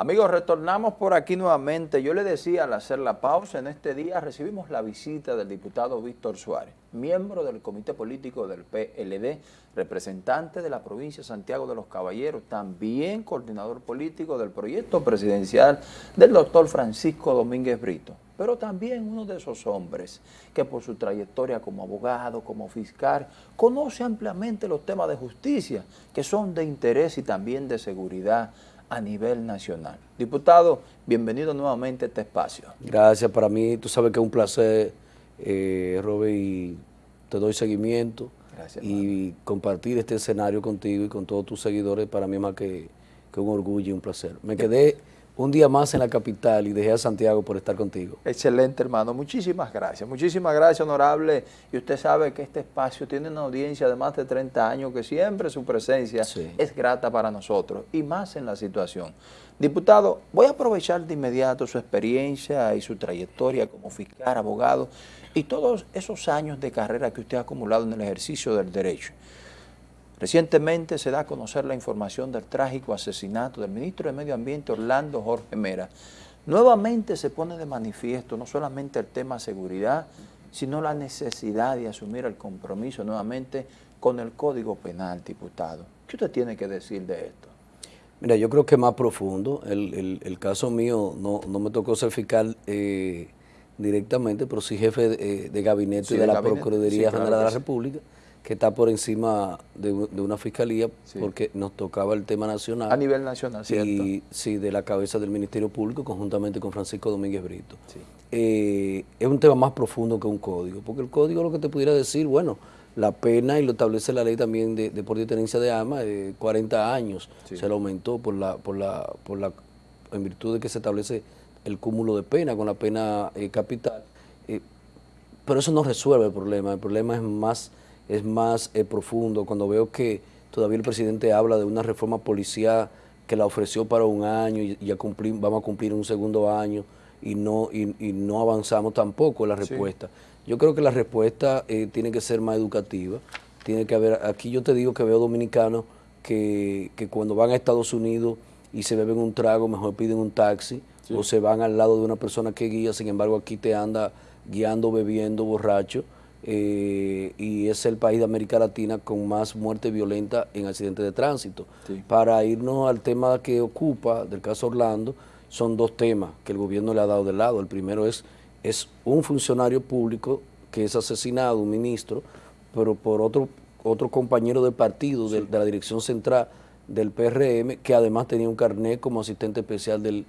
Amigos, retornamos por aquí nuevamente. Yo le decía al hacer la pausa, en este día recibimos la visita del diputado Víctor Suárez, miembro del Comité Político del PLD, representante de la provincia de Santiago de los Caballeros, también coordinador político del proyecto presidencial del doctor Francisco Domínguez Brito, pero también uno de esos hombres que por su trayectoria como abogado, como fiscal, conoce ampliamente los temas de justicia, que son de interés y también de seguridad a nivel nacional. Diputado, bienvenido nuevamente a este espacio. Gracias, para mí, tú sabes que es un placer, eh, Robert, y te doy seguimiento. Gracias, y compartir este escenario contigo y con todos tus seguidores, para mí es más que, que un orgullo y un placer. Me quedé un día más en la capital y dejé a Santiago por estar contigo. Excelente, hermano. Muchísimas gracias. Muchísimas gracias, honorable. Y usted sabe que este espacio tiene una audiencia de más de 30 años que siempre su presencia es grata para nosotros y más en la situación. Diputado, voy a aprovechar de inmediato su experiencia y su trayectoria como fiscal, abogado y todos esos años de carrera que usted ha acumulado en el ejercicio del derecho. Recientemente se da a conocer la información del trágico asesinato del ministro de Medio Ambiente Orlando Jorge Mera. Nuevamente se pone de manifiesto no solamente el tema seguridad, sino la necesidad de asumir el compromiso nuevamente con el Código Penal, diputado. ¿Qué usted tiene que decir de esto? Mira, yo creo que más profundo. El, caso mío no, me tocó ser fiscal eh, directamente, pero sí jefe de, gabinete de, la Procuraduría General de la República que está por encima de, una fiscalía porque nos tocaba el tema nacional. A nivel nacional, ¿cierto? Y, sí, de la cabeza del Ministerio Público conjuntamente con Francisco Domínguez Brito. Eh, es un tema más profundo que un código, porque el código lo que te pudiera decir, bueno, la pena, y lo establece la ley también de, por detenencia de armas, de 40 años, se lo aumentó por la, por la, por la, en virtud de que se establece el cúmulo de pena con la pena eh, capital. Eh, pero eso no resuelve el problema, el problema es más es más eh, profundo, cuando veo que todavía el presidente habla de una reforma policial que la ofreció para un año y ya vamos a cumplir un segundo año y no, y, no avanzamos tampoco en la respuesta. Yo creo que la respuesta eh, tiene que ser más educativa, tiene que haber, aquí yo te digo que veo dominicanos que, cuando van a Estados Unidos y se beben un trago, mejor piden un taxi o se van al lado de una persona que guía, sin embargo aquí te anda guiando, bebiendo, borracho. Eh, y es el país de América Latina con más muerte violenta en accidentes de tránsito. Para irnos al tema que ocupa del caso Orlando, son dos temas que el gobierno le ha dado de lado. El primero es, es un funcionario público que es asesinado, un ministro, pero por otro, otro compañero de partido de, la dirección central del PRM, que además tenía un carnet como asistente especial del,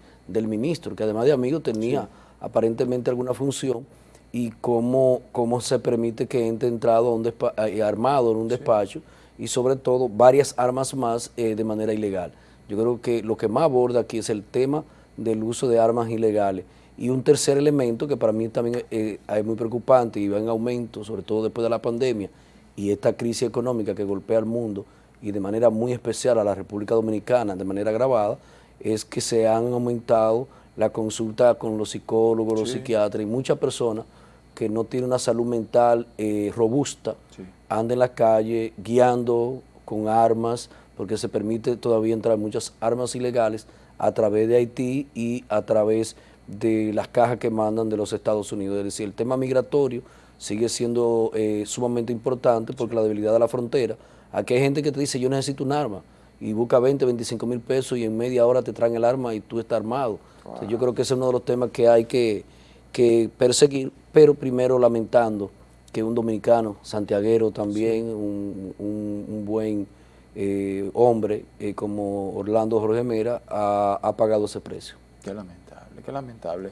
ministro, que además de amigo tenía aparentemente alguna función y cómo, cómo se permite que entre entrado a un eh, armado en un despacho y sobre todo varias armas más eh, de manera ilegal. Yo creo que lo que más aborda aquí es el tema del uso de armas ilegales. Y un tercer elemento que para mí también eh, es muy preocupante y va en aumento, sobre todo después de la pandemia y esta crisis económica que golpea al mundo y de manera muy especial a la República Dominicana de manera agravada, es que se han aumentado la consulta con los psicólogos, los psiquiatras y muchas personas que no tiene una salud mental eh, robusta, anda en la calle guiando con armas, porque se permite todavía entrar muchas armas ilegales a través de Haití y a través de las cajas que mandan de los Estados Unidos. Es decir, el tema migratorio sigue siendo eh, sumamente importante porque la debilidad de la frontera. Aquí hay gente que te dice, yo necesito un arma, y busca 20, 25 mil pesos y en media hora te traen el arma y tú estás armado. yo creo que ese es uno de los temas que hay que, que perseguir pero primero lamentando que un dominicano, santiaguero también, un, buen eh, hombre eh, como Orlando Jorge Mera, ha, pagado ese precio. Qué lamentable, qué lamentable.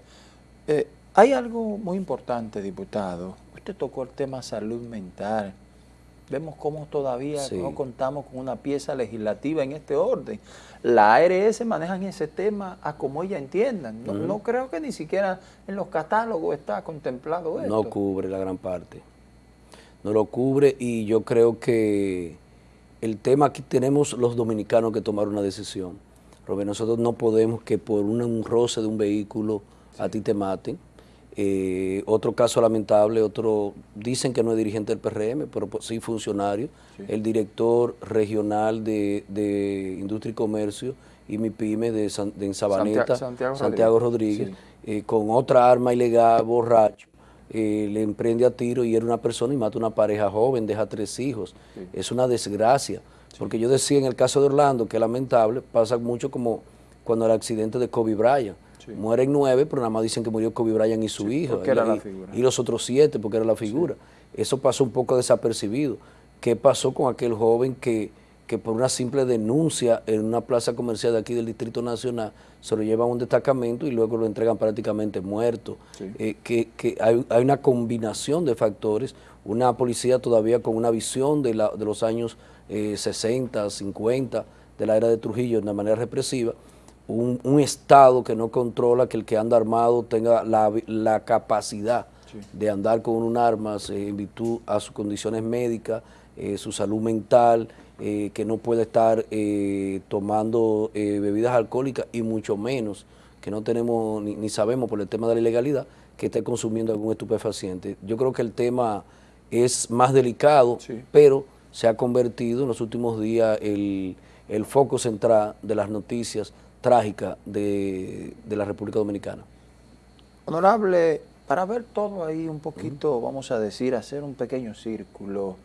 Eh, hay algo muy importante, diputado. Usted tocó el tema salud mental vemos cómo todavía no contamos con una pieza legislativa en este orden. La ARS manejan ese tema a como ella entiendan. No, creo que ni siquiera en los catálogos está contemplado esto. No cubre la gran parte. No lo cubre y yo creo que el tema aquí tenemos los dominicanos que tomar una decisión. Porque nosotros no podemos que por un, roce de un vehículo a ti te maten eh, otro caso lamentable, otro dicen que no es dirigente del PRM, pero pues sí funcionario, el director regional de, Industria y Comercio y mi pyme de, en Sabaneta, Santiago, Rodríguez, eh, con otra arma ilegal, borracho, eh, le emprende a tiro y era una persona y mata una pareja joven, deja tres hijos. Es una desgracia. Porque yo decía en el caso de Orlando, que lamentable, pasa mucho como cuando el accidente de Kobe Bryant. Mueren nueve, pero nada más dicen que murió Kobe Bryant y su hijo. Y, era la figura. y, los otros siete, porque era la figura. Eso pasó un poco desapercibido. ¿Qué pasó con aquel joven que que por una simple denuncia en una plaza comercial de aquí del Distrito Nacional se lo llevan a un destacamento y luego lo entregan prácticamente muerto. Eh, que, hay, una combinación de factores, una policía todavía con una visión de, la, de los años 60, eh, 50, de la era de Trujillo de manera represiva, un, Estado que no controla que el que anda armado tenga la, capacidad de andar con un arma en virtud a sus condiciones médicas, eh, su salud mental, eh, que no puede estar eh, tomando eh, bebidas alcohólicas y mucho menos que no tenemos ni, sabemos por el tema de la ilegalidad que esté consumiendo algún estupefaciente. Yo creo que el tema es más delicado, pero se ha convertido en los últimos días el, foco central de las noticias trágicas de, la República Dominicana. Honorable, para ver todo ahí un poquito, vamos a decir, hacer un pequeño círculo,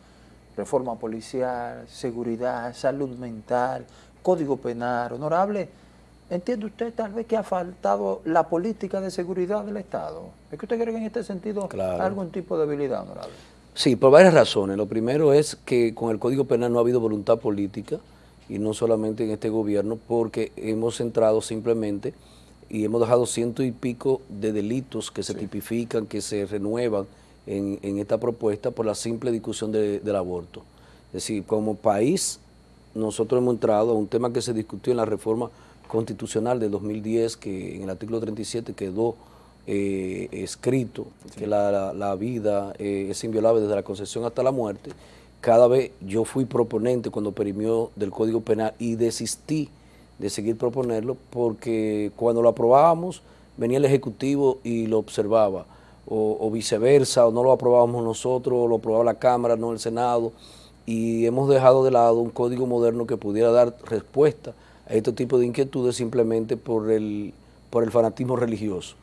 reforma policial, seguridad, salud mental, código penal. Honorable, ¿entiende usted tal vez que ha faltado la política de seguridad del Estado? ¿Es que usted cree que en este sentido hay algún tipo de debilidad, honorable? Sí, por varias razones. Lo primero es que con el Código Penal no ha habido voluntad política, y no solamente en este gobierno, porque hemos centrado simplemente y hemos dejado ciento y pico de delitos que se tipifican, que se renuevan, en, esta propuesta por la simple discusión del aborto. Es decir, como país, nosotros hemos entrado a un tema que se discutió en la reforma constitucional de 2010, que en el artículo 37 quedó eh, escrito que la, vida eh, es inviolable desde la concepción hasta la muerte. Cada vez yo fui proponente cuando perimió del Código Penal y desistí de seguir proponerlo porque cuando lo aprobábamos venía el Ejecutivo y lo observaba. O, viceversa, o no lo aprobábamos nosotros, o lo aprobaba la Cámara, no el Senado, y hemos dejado de lado un código moderno que pudiera dar respuesta a este tipo de inquietudes simplemente por el, por el fanatismo religioso.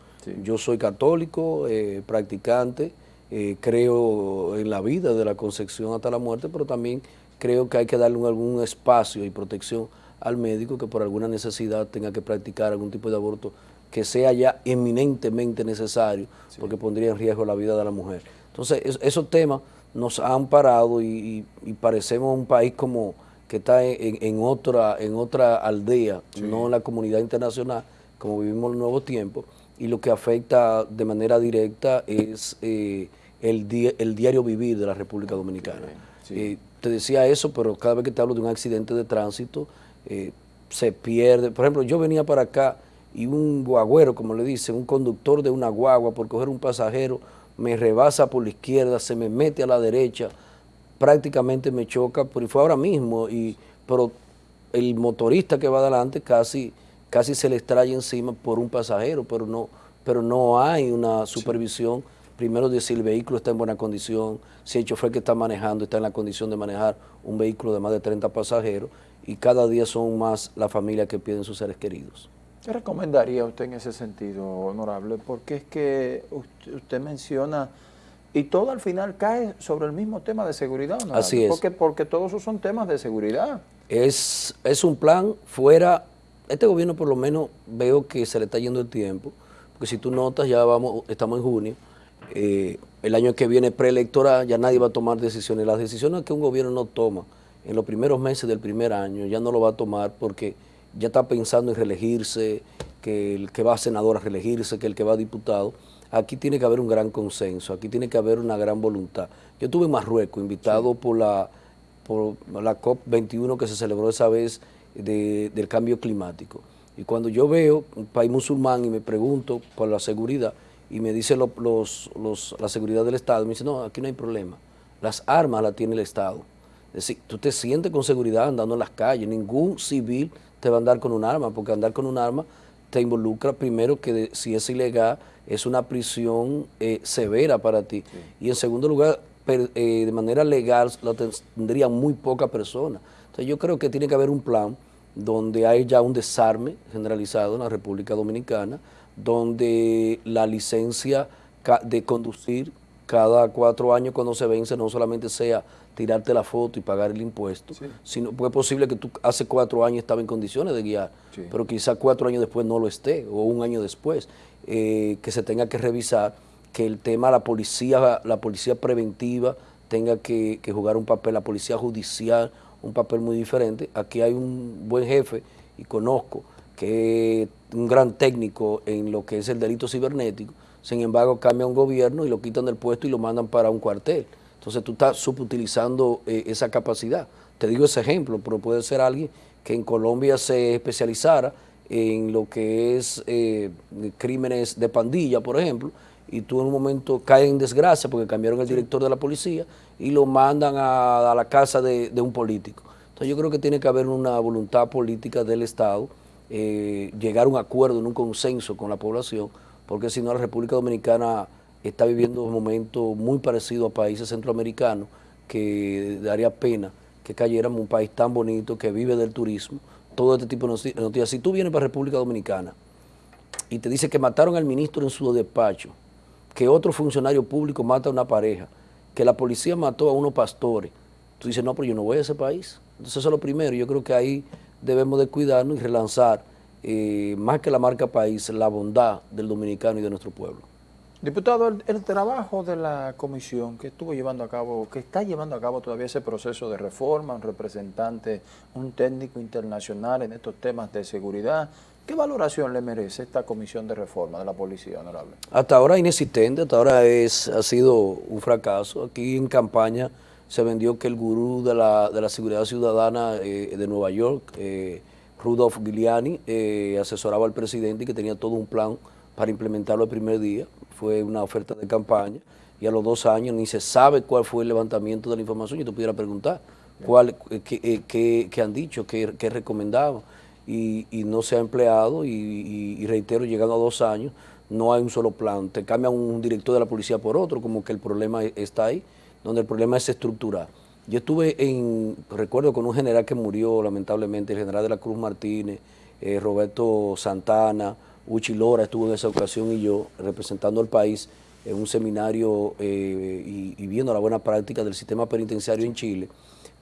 Yo soy católico, eh, practicante, eh, creo en la vida de la concepción hasta la muerte, pero también creo que hay que darle algún espacio y protección al médico que por alguna necesidad tenga que practicar algún tipo de aborto que sea ya eminentemente necesario, porque pondría en riesgo la vida de la mujer. Entonces, esos temas nos han parado y, parecemos un país como que está en, otra, en otra aldea, no en la comunidad internacional, como vivimos en el nuevo tiempo, y lo que afecta de manera directa es eh, el, el diario vivir de la República Dominicana. Eh, te decía eso, pero cada vez que te hablo de un accidente de tránsito, eh, se pierde. Por ejemplo, yo venía para acá y un guagüero, como le dicen, un conductor de una guagua por coger un pasajero, me rebasa por la izquierda, se me mete a la derecha, prácticamente me choca, pero fue ahora mismo, y, pero el motorista que va adelante casi, casi se le extrae encima por un pasajero, pero no, pero no hay una supervisión, primero de si el vehículo está en buena condición, si el chofer que está manejando está en la condición de manejar un vehículo de más de 30 pasajeros, y cada día son más las familias que piden sus seres queridos. ¿Qué recomendaría usted en ese sentido, honorable? Porque es que usted, menciona, y todo al final cae sobre el mismo tema de seguridad, honorable. Así es. Porque, porque todos esos son temas de seguridad. Es, es un plan fuera, este gobierno por lo menos veo que se le está yendo el tiempo, porque si tú notas, ya vamos, estamos en junio, eh, el año que viene preelectoral, ya nadie va a tomar decisiones. Las decisiones que un gobierno no toma en los primeros meses del primer año, ya no lo va a tomar porque ya está pensando en reelegirse, que el que va a senador a reelegirse, que el que va a diputado. Aquí tiene que haber un gran consenso, aquí tiene que haber una gran voluntad. Yo estuve en Marruecos, invitado por la, por la COP21 que se celebró esa vez del cambio climático. Y cuando yo veo un país musulmán y me pregunto por la seguridad, y me dice los, la seguridad del Estado, me dice, no, aquí no hay problema. Las armas las tiene el Estado. Es decir, tú te sientes con seguridad andando en las calles, ningún civil te va a andar con un arma, porque andar con un arma te involucra primero que si es ilegal, es una prisión eh, severa para ti. Y en segundo lugar, eh, de manera legal la tendría muy poca persona. Entonces yo creo que tiene que haber un plan donde hay ya un desarme generalizado en la República Dominicana, donde la licencia de conducir cada cuatro años cuando se vence no solamente sea tirarte la foto y pagar el impuesto, sino pues es posible que tú hace cuatro años estaba en condiciones de guiar, pero quizá cuatro años después no lo esté, o un año después, eh, que se tenga que revisar, que el tema la policía, la policía preventiva tenga que, que jugar un papel, la policía judicial, un papel muy diferente. Aquí hay un buen jefe, y conozco, que es un gran técnico en lo que es el delito cibernético, sin embargo cambia un gobierno y lo quitan del puesto y lo mandan para un cuartel. Entonces tú estás subutilizando eh, esa capacidad. Te digo ese ejemplo, pero puede ser alguien que en Colombia se especializara en lo que es eh, crímenes de pandilla, por ejemplo, y tú en un momento caes en desgracia porque cambiaron el director de la policía y lo mandan a, la casa de, un político. Entonces yo creo que tiene que haber una voluntad política del Estado, eh, llegar a un acuerdo, en un consenso con la población, porque si no la República Dominicana está viviendo un momento muy parecido a países centroamericanos que daría pena que cayéramos un país tan bonito que vive del turismo, todo este tipo de noticias. Si tú vienes para República Dominicana y te dice que mataron al ministro en su despacho, que otro funcionario público mata a una pareja, que la policía mató a unos pastores, tú dices, no, pero yo no voy a ese país. Entonces eso es lo primero, yo creo que ahí debemos de cuidarnos y relanzar, eh, más que la marca país, la bondad del dominicano y de nuestro pueblo. Diputado, el, trabajo de la comisión que estuvo llevando a cabo, que está llevando a cabo todavía ese proceso de reforma, un representante, un técnico internacional en estos temas de seguridad, ¿qué valoración le merece esta comisión de reforma de la policía, honorable? Hasta ahora inexistente, hasta ahora es, ha sido un fracaso. Aquí en campaña se vendió que el gurú de la, de la seguridad ciudadana eh, de Nueva York, eh, Rudolf Giuliani, eh, asesoraba al presidente y que tenía todo un plan para implementarlo el primer día. Fue una oferta de campaña y a los dos años ni se sabe cuál fue el levantamiento de la información. Yo te pudiera preguntar cuál, eh, qué, qué, han dicho, qué, qué recomendaban. Y, y, no se ha empleado y, reitero, llegando a dos años, no hay un solo plan. Te cambia un director de la policía por otro, como que el problema e, está ahí, donde el problema es estructural. Yo estuve en, recuerdo con un general que murió lamentablemente, el general de la Cruz Martínez, eh, Roberto Santana, Uchi Lora estuvo en esa ocasión y yo representando al país en un seminario eh, y, viendo la buena práctica del sistema penitenciario en Chile.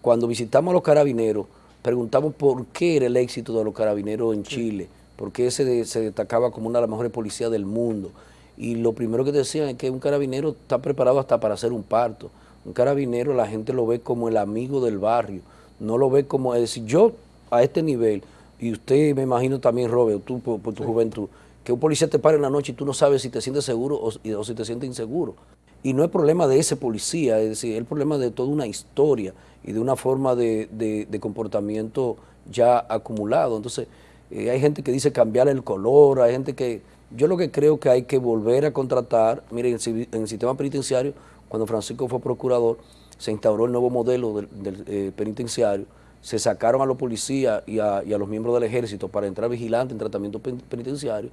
Cuando visitamos a los carabineros, preguntamos por qué era el éxito de los carabineros en Chile, por qué se, se destacaba como una de las mejores policías del mundo. Y lo primero que decían es que un carabinero está preparado hasta para hacer un parto. Un carabinero la gente lo ve como el amigo del barrio, no lo ve como, es decir, yo a este nivel, y usted me imagino también, Robert, tú por, tu juventud, que un policía te pare en la noche y tú no sabes si te sientes seguro o, si te sientes inseguro. Y no es problema de ese policía, es decir, es el problema de toda una historia y de una forma de, comportamiento ya acumulado. Entonces, eh, hay gente que dice cambiar el color, hay gente que... Yo lo que creo que hay que volver a contratar, miren, en el sistema penitenciario, cuando Francisco fue procurador, se instauró el nuevo modelo del, eh, penitenciario, se sacaron a los policías y a, los miembros del ejército para entrar vigilantes en tratamiento penitenciario,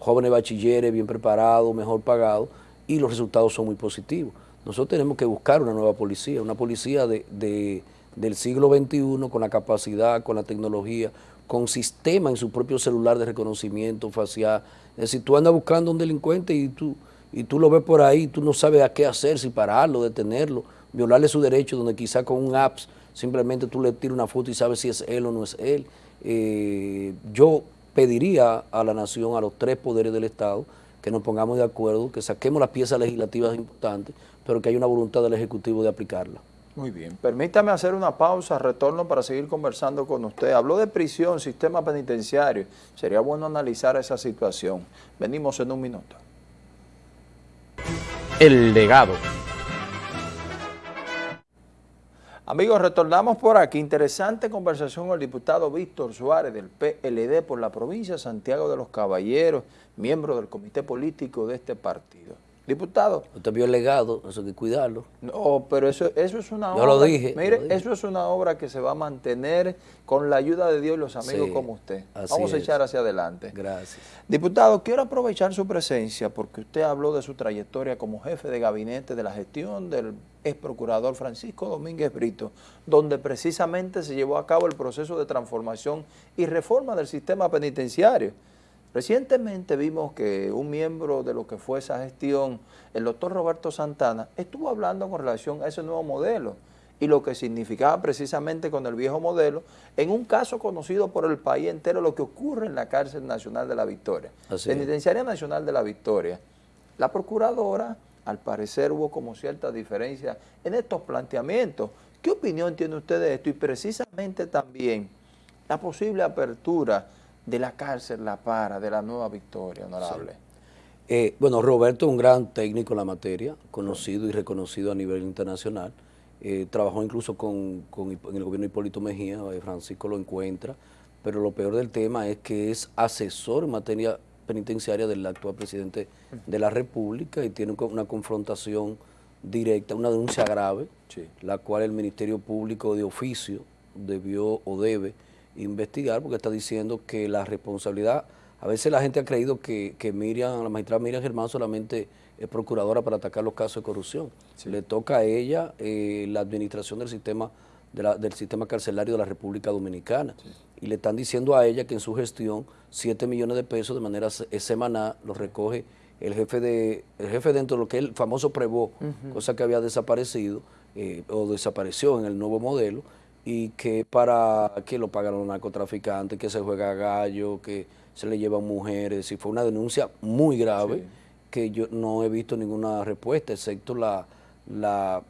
jóvenes bachilleres bien preparados, mejor pagados, y los resultados son muy positivos. Nosotros tenemos que buscar una nueva policía, una policía de, del siglo XXI con la capacidad, con la tecnología, con sistema en su propio celular de reconocimiento facial. Es decir, tú andas buscando a un delincuente y tú, y tú lo ves por ahí, tú no sabes a qué hacer, si pararlo, detenerlo, violarle su derecho, donde quizá con un apps simplemente tú le tiras una foto y sabes si es él o no es él. Eh, yo pediría a la nación, a los tres poderes del Estado, que nos pongamos de acuerdo, que saquemos las piezas legislativas importantes, pero que haya una voluntad del Ejecutivo de aplicarla. Muy bien. Permítame hacer una pausa, retorno para seguir conversando con usted. Habló de prisión, sistema penitenciario. Sería bueno analizar esa situación. Venimos en un minuto. El legado. Amigos, retornamos por aquí. Interesante conversación con el diputado Víctor Suárez del PLD por la provincia de Santiago de los Caballeros, miembro del comité político de este partido. Diputado. Usted vio el legado, eso hay que cuidarlo. No, pero eso, eso es una obra. Yo lo dije. Mire, eso es una obra que se va a mantener con la ayuda de Dios y los amigos como usted. Vamos a echar hacia adelante. Gracias. Diputado, quiero aprovechar su presencia porque usted habló de su trayectoria como jefe de gabinete de la gestión del ex procurador Francisco Domínguez Brito, donde precisamente se llevó a cabo el proceso de transformación y reforma del sistema penitenciario. Recientemente vimos que un miembro de lo que fue esa gestión, el doctor Roberto Santana, estuvo hablando con relación a ese nuevo modelo y lo que significaba precisamente con el viejo modelo, en un caso conocido por el país entero, lo que ocurre en la cárcel nacional de la Victoria, penitenciaria nacional de la Victoria. La procuradora, al parecer hubo como cierta diferencia en estos planteamientos. ¿Qué opinión tiene usted de esto? Y precisamente también la posible apertura de la cárcel La Para, de la Nueva Victoria, honorable? Eh, bueno, Roberto es un gran técnico en la materia, conocido y reconocido a nivel internacional. Eh, trabajó incluso con, en el gobierno de Hipólito Mejía, eh, Francisco lo encuentra, pero lo peor del tema es que es asesor en materia penitenciaria del actual presidente de la República y tiene una confrontación directa, una denuncia grave, la cual el Ministerio Público de oficio debió o debe investigar porque está diciendo que la responsabilidad, a veces la gente ha creído que, que Miriam, la magistrada Miriam Germán solamente es procuradora para atacar los casos de corrupción. Le toca a ella eh, la administración del sistema del sistema carcelario de la República Dominicana. Y le están diciendo a ella que en su gestión 7 millones de pesos de manera semanal los recoge el jefe de el jefe dentro de lo que es el famoso Prevo, cosa que había desaparecido eh, o desapareció en el nuevo modelo, y que para que lo pagaron los narcotraficantes, que se juega gallo, que se le llevan mujeres, y fue una denuncia muy grave que yo no he visto ninguna respuesta, excepto la, la,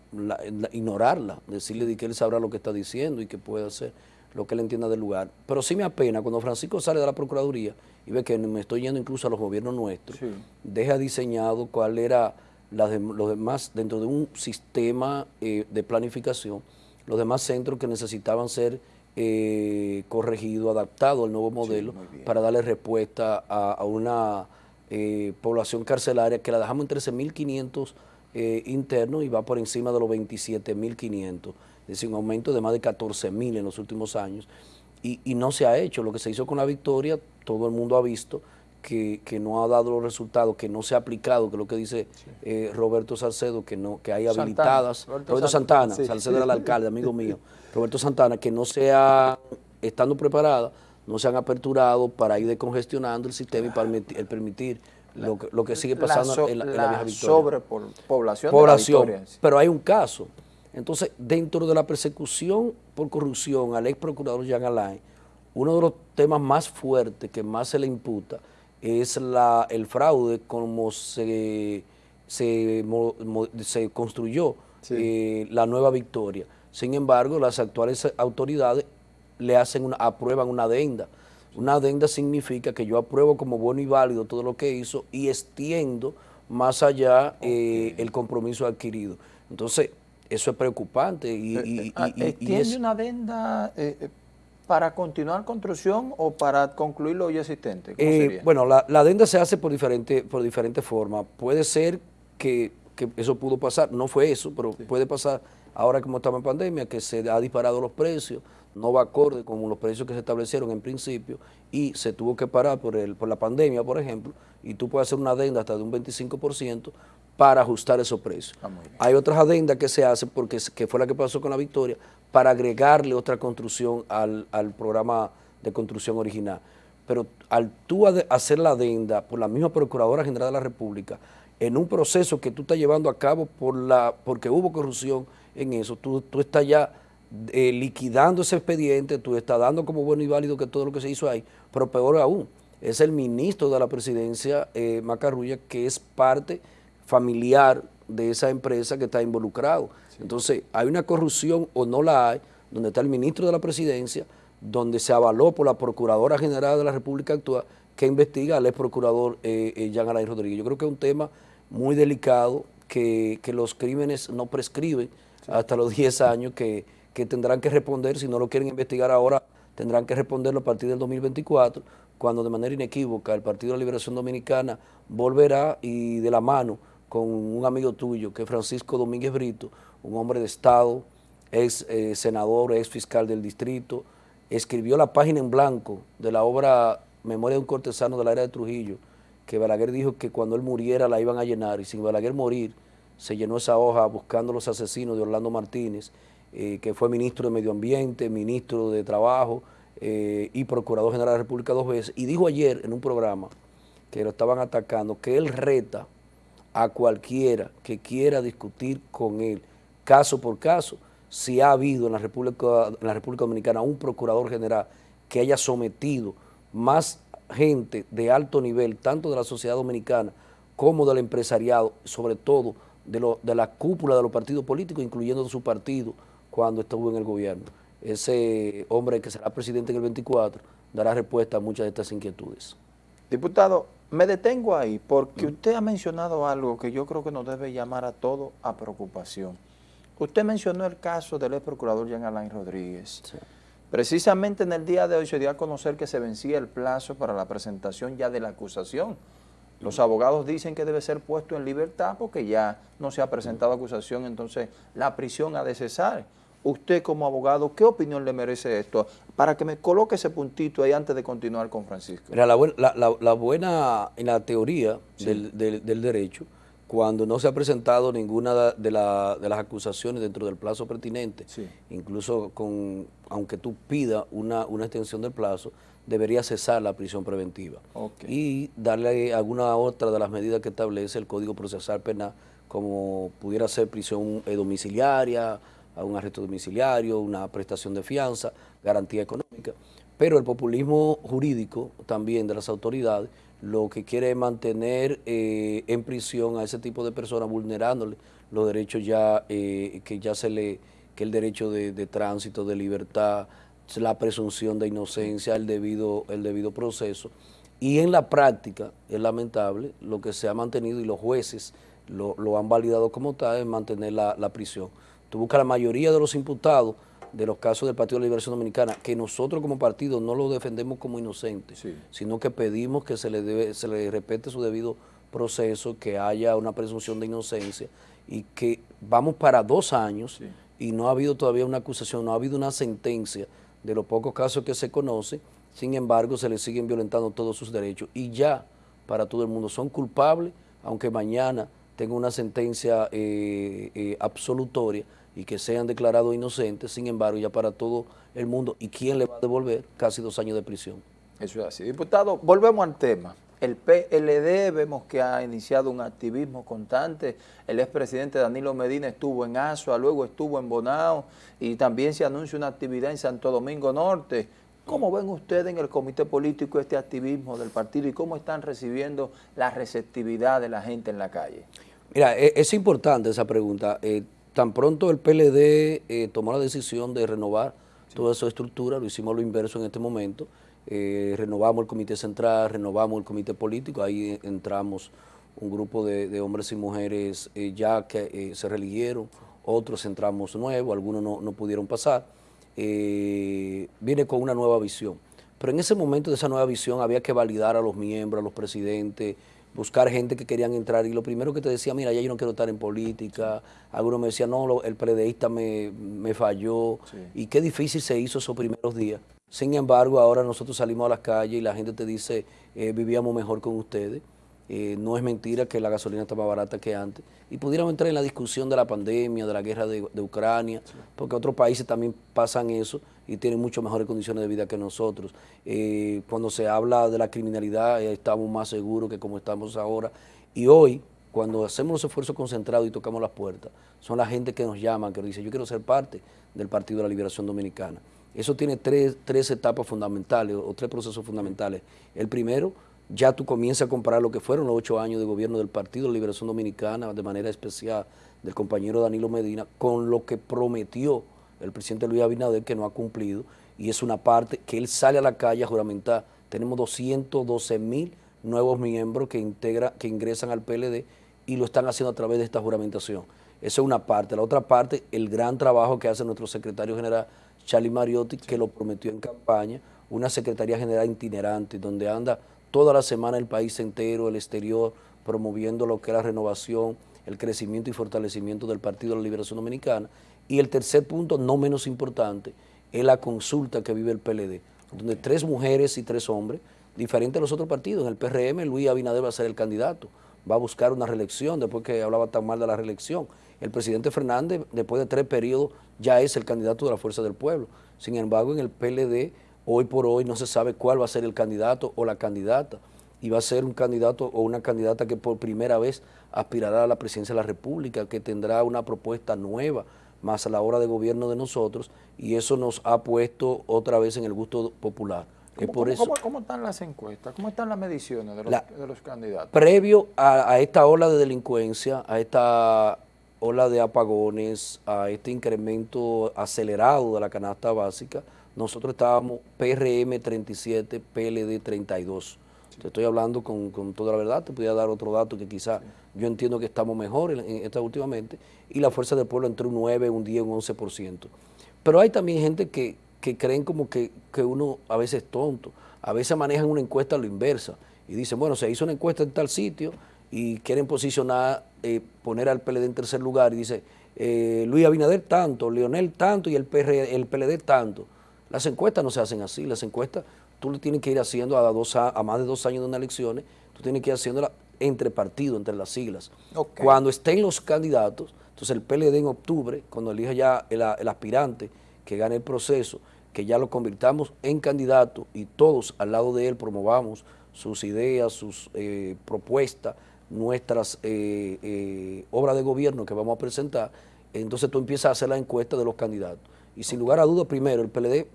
ignorarla, decirle de que él sabrá lo que está diciendo y que puede hacer lo que él entienda del lugar. Pero sí me apena cuando Francisco sale de la Procuraduría y ve que me estoy yendo incluso a los gobiernos nuestros, deja diseñado cuál era la de, los demás, dentro de un sistema eh, de planificación, los demás centros que necesitaban ser eh, corregidos, adaptados al nuevo modelo para darle respuesta a, una eh, población carcelaria que la dejamos en 13.500 eh, internos y va por encima de los 27.500, es decir, un aumento de más de 14.000 en los últimos años. Y, y no se ha hecho, lo que se hizo con la victoria, todo el mundo ha visto, que, no ha dado los resultados, que no se ha aplicado, que es lo que dice eh, Roberto Salcedo, que no que hay habilitadas, Roberto, Santana, Salcedo era el alcalde, amigo mío, Roberto Santana, que no sea, estando preparada, no se han aperturado para ir decongestionando el sistema y para permitir lo, que, lo que sigue pasando en, la, vieja Victoria. Sobrepoblación Población, de la Pero hay un caso. Entonces, dentro de la persecución por corrupción al ex procurador Jean Alain, uno de los temas más fuertes que más se le imputa es la, el fraude como se, se, se construyó eh, la nueva victoria. Sin embargo, las actuales autoridades le hacen una, aprueban una adenda. Una adenda significa que yo apruebo como bueno y válido todo lo que hizo y extiendo más allá eh, el compromiso adquirido. Entonces, eso es preocupante. Y, eh, ah, ¿Extiende una adenda para continuar construcción o para concluir lo ya existente? Eh, bueno, la, adenda se hace por diferentes por diferente formas. Puede ser que, eso pudo pasar, no fue eso, pero puede pasar ahora como estamos en pandemia, que se ha disparado los precios, no va acorde con los precios que se establecieron en principio y se tuvo que parar por, el, por la pandemia, por ejemplo, y tú puedes hacer una adenda hasta de un 25% para ajustar esos precios. Ah, Hay otras adendas que se hacen, porque que fue la que pasó con la Victoria, para agregarle otra construcción al, programa de construcción original. Pero al tú hacer la adenda por la misma Procuradora General de la República, en un proceso que tú estás llevando a cabo por la, porque hubo corrupción en eso, tú, tú estás ya eh, liquidando ese expediente, tú estás dando como bueno y válido que todo lo que se hizo ahí, pero peor aún, es el ministro de la presidencia, eh, Macarrulla, que es parte familiar de esa empresa que está involucrado. Entonces, hay una corrupción o no la hay, donde está el ministro de la presidencia, donde se avaló por la Procuradora General de la República actual que investiga al ex procurador eh, eh, Jean Alain Rodríguez. Yo creo que es un tema muy delicado, que, los crímenes no prescriben hasta los 10 años, que, que tendrán que responder, si no lo quieren investigar ahora, tendrán que responderlo a partir del 2024, cuando de manera inequívoca el Partido de la Liberación Dominicana volverá y de la mano con un amigo tuyo, que es Francisco Domínguez Brito, un hombre de Estado, ex eh, senador, ex fiscal del distrito, escribió la página en blanco de la obra Memoria de un cortesano de la era de Trujillo, que Balaguer dijo que cuando él muriera la iban a llenar, y sin Balaguer morir, se llenó esa hoja buscando los asesinos de Orlando Martínez, eh, que fue ministro de Medio Ambiente, ministro de Trabajo eh, y Procurador General de la República dos veces, y dijo ayer en un programa que lo estaban atacando, que él reta a cualquiera que quiera discutir con él, caso por caso, si ha habido en la República, la República Dominicana un procurador general que haya sometido más gente de alto nivel, tanto de la sociedad dominicana como del empresariado, sobre todo de, lo, de la cúpula de los partidos políticos, incluyendo su partido cuando estuvo en el gobierno. Ese hombre que será presidente en el 24 dará respuesta a muchas de estas inquietudes. Diputado, me detengo ahí porque usted ha mencionado algo que yo creo que nos debe llamar a todos a preocupación. Usted mencionó el caso del ex procurador Jean Alain Rodríguez. Precisamente en el día de hoy se dio a conocer que se vencía el plazo para la presentación ya de la acusación. Los abogados dicen que debe ser puesto en libertad porque ya no se ha presentado acusación, entonces la prisión ha de cesar usted como abogado, ¿qué opinión le merece esto? Para que me coloque ese puntito ahí antes de continuar con Francisco. Mira, la, buena, en la teoría del, derecho, cuando no se ha presentado ninguna de, las acusaciones dentro del plazo pertinente, incluso con aunque tú pidas una, extensión del plazo, debería cesar la prisión preventiva y darle alguna otra de las medidas que establece el Código Procesal Penal, como pudiera ser prisión eh, domiciliaria, a un arresto domiciliario, una prestación de fianza, garantía económica. Pero el populismo jurídico también de las autoridades lo que quiere es mantener eh, en prisión a ese tipo de personas vulnerándole los derechos ya eh, que ya se le, que el derecho de, tránsito, de libertad, la presunción de inocencia, el debido, el debido proceso. Y en la práctica, es lamentable, lo que se ha mantenido y los jueces lo, han validado como tal es mantener la, la prisión. Tú buscas la mayoría de los imputados de los casos del Partido de la Liberación Dominicana, que nosotros como partido no lo defendemos como inocentes, sino que pedimos que se le, debe, se le respete su debido proceso, que haya una presunción de inocencia y que vamos para dos años y no ha habido todavía una acusación, no ha habido una sentencia de los pocos casos que se conoce, sin embargo se les siguen violentando todos sus derechos y ya para todo el mundo son culpables, aunque mañana tenga una sentencia eh, eh, absolutoria, y que sean declarados inocentes, sin embargo, ya para todo el mundo. ¿Y quién le va a devolver casi dos años de prisión? Eso es así. Diputado, volvemos al tema. El PLD vemos que ha iniciado un activismo constante. El expresidente Danilo Medina estuvo en Asua, luego estuvo en Bonao y también se anuncia una actividad en Santo Domingo Norte. ¿Cómo ven ustedes en el comité político este activismo del partido y cómo están recibiendo la receptividad de la gente en la calle? Mira, e, es, importante esa pregunta. Eh, Tan pronto el PLD eh, tomó la decisión de renovar toda su estructura, lo hicimos lo inverso en este momento, eh, renovamos el comité central, renovamos el comité político, ahí entramos un grupo de, hombres y mujeres eh, ya que se religieron, otros entramos nuevos, algunos no, no pudieron pasar, viene con una nueva visión. Pero en ese momento de esa nueva visión había que validar a los miembros, a los presidentes, buscar gente que querían entrar y lo primero que te decía, mira, ya yo no quiero estar en política, algunos me decían, no, el predeísta me, falló y qué difícil se hizo esos primeros días. Sin embargo, ahora nosotros salimos a las calles y la gente te dice, eh, vivíamos mejor con ustedes. Eh, no es mentira que la gasolina está más barata que antes. Y pudiéramos entrar en la discusión de la pandemia, de la guerra de, Ucrania, porque otros países también pasan eso y tienen mucho mejores condiciones de vida que nosotros. Eh, cuando se habla de la criminalidad, eh, estamos más seguros que como estamos ahora. Y hoy, cuando hacemos los esfuerzos concentrados y tocamos las puertas, son la gente que nos llama, que nos dice, yo quiero ser parte del Partido de la Liberación Dominicana. Eso tiene tres, tres etapas fundamentales o tres procesos fundamentales. El primero, ya tú comienzas a comparar lo que fueron los ocho años de gobierno del Partido de Liberación Dominicana, de manera especial del compañero Danilo Medina, con lo que prometió el presidente Luis Abinader, que no ha cumplido, y es una parte que él sale a la calle a juramentar. Tenemos 212 mil nuevos miembros que, integra, que ingresan al PLD y lo están haciendo a través de esta juramentación. Esa es una parte. La otra parte, el gran trabajo que hace nuestro secretario general, Charlie Mariotti, que lo prometió en campaña, una secretaría general itinerante, donde anda toda la semana el país entero, el exterior, promoviendo lo que es la renovación, el crecimiento y fortalecimiento del Partido de la Liberación Dominicana. Y el tercer punto, no menos importante, es la consulta que vive el PLD, donde tres mujeres y tres hombres, diferente a los otros partidos, en el PRM Luis Abinader va a ser el candidato, va a buscar una reelección después que hablaba tan mal de la reelección. El presidente Fernández, después de tres periodos, ya es el candidato de la Fuerza del Pueblo. Sin embargo, en el PLD, hoy por hoy no se sabe cuál va a ser el candidato o la candidata y va a ser un candidato o una candidata que por primera vez aspirará a la presidencia de la República, que tendrá una propuesta nueva, más a la hora de gobierno de nosotros, y eso nos ha puesto otra vez en el gusto popular. ¿Cómo, están las encuestas? ¿Cómo están las mediciones de los, candidatos? Previo a, esta ola de delincuencia, a esta ola de apagones, a este incremento acelerado de la canasta básica, nosotros estábamos PRM 37, PLD 32. Te estoy hablando con, toda la verdad, te podía dar otro dato que quizá yo entiendo que estamos mejor en, esta últimamente, y la fuerza del pueblo entre un 9, un 10, un 11%. Pero hay también gente que, creen como que, uno a veces es tonto, a veces manejan una encuesta a lo inversa, y dicen, bueno, se hizo una encuesta en tal sitio, y quieren posicionar, eh, poner al PLD en tercer lugar, y dice, eh, Luis Abinader tanto, Leonel tanto, y el, el PLD tanto. Las encuestas no se hacen así, las encuestas tú le tienes que ir haciendo a, dos, a más de dos años de unas elecciones, tú tienes que ir haciéndola entre partidos, entre las siglas. Cuando estén los candidatos, entonces el PLD en octubre, cuando elija ya el, aspirante que gane el proceso, que ya lo convirtamos en candidato y todos al lado de él promovamos sus ideas, sus eh, propuestas, nuestras eh, eh, obras de gobierno que vamos a presentar, entonces tú empiezas a hacer la encuesta de los candidatos. Y sin lugar a dudas, primero, el PLD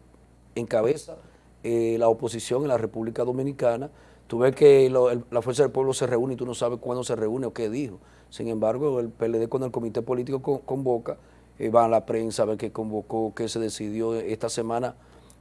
encabeza eh, la oposición en la República Dominicana. Tú ves que la Fuerza del Pueblo se reúne y tú no sabes cuándo se reúne o qué dijo. Sin embargo, el PLD con el comité político convoca, eh, va a la prensa a ver qué convocó, qué se decidió. Esta semana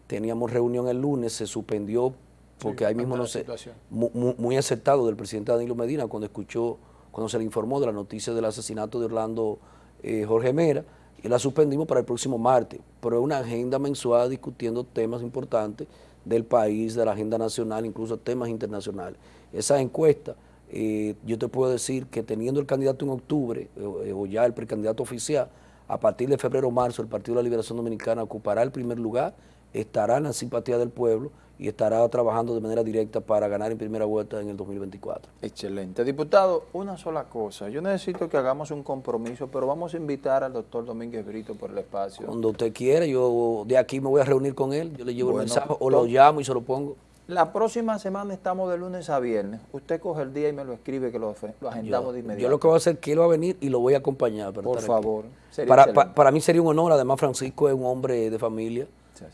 teníamos reunión el lunes, se suspendió porque ahí mismo no sé, muy, aceptado del presidente Danilo Medina cuando escuchó, cuando se le informó de la noticia del asesinato de Orlando eh, Jorge Mera, y la suspendimos para el próximo martes, pero es una agenda mensual discutiendo temas importantes del país, de la agenda nacional, incluso temas internacionales. Esa encuesta, eh, yo te puedo decir que teniendo el candidato en octubre, eh, o ya el precandidato oficial, a partir de febrero o marzo el Partido de la Liberación Dominicana ocupará el primer lugar, estará en la simpatía del pueblo y estará trabajando de manera directa para ganar en primera vuelta en el 2024. Excelente. Diputado, una sola cosa. Yo necesito que hagamos un compromiso, pero vamos a invitar al doctor Domínguez Brito por el espacio. Cuando usted quiera, yo de aquí me voy a reunir con él, yo le llevo el mensaje o lo llamo y se lo pongo. La próxima semana estamos de lunes a viernes. Usted coge el día y me lo escribe que lo, agendamos de inmediato. Yo lo que voy a hacer es que él va a venir y lo voy a acompañar. por favor. Para, para, mí sería un honor. Además, Francisco es un hombre de familia,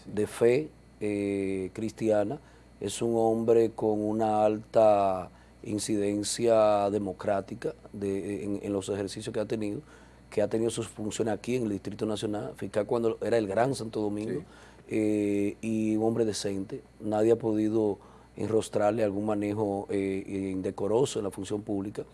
de fe eh, cristiana es un hombre con una alta incidencia democrática en, los ejercicios que ha tenido, que ha tenido sus funciones aquí en el Distrito Nacional, fiscal cuando era el Gran Santo Domingo, eh, y un hombre decente. Nadie ha podido enrostrarle algún manejo eh, indecoroso en la función pública.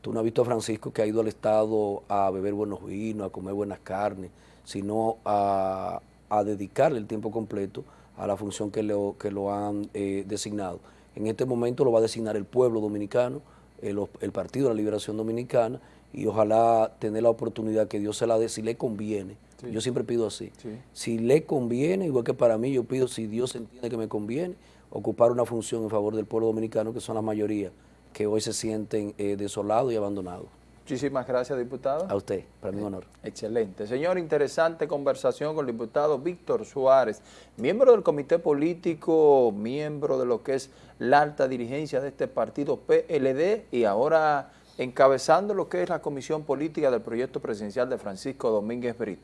Tú no has visto a Francisco que ha ido al Estado a beber buenos vinos, a comer buenas carnes, sino a dedicarle el tiempo completo a la función que lo, que lo han eh, designado. En este momento lo va a designar el pueblo dominicano, el, Partido de la Liberación Dominicana, y ojalá tener la oportunidad que Dios se la dé si le conviene. Yo siempre pido así. Si le conviene, igual que para mí, yo pido si Dios entiende que me conviene, ocupar una función en favor del pueblo dominicano, que son la mayoría, que hoy se sienten eh, desolados y abandonados. Muchísimas gracias, diputado. A usted, para mí un honor. Excelente. Señor, interesante conversación con el diputado Víctor Suárez, miembro del comité político, miembro de lo que es la alta dirigencia de este partido PLD y ahora encabezando lo que es la comisión política del proyecto presidencial de Francisco Domínguez Brito.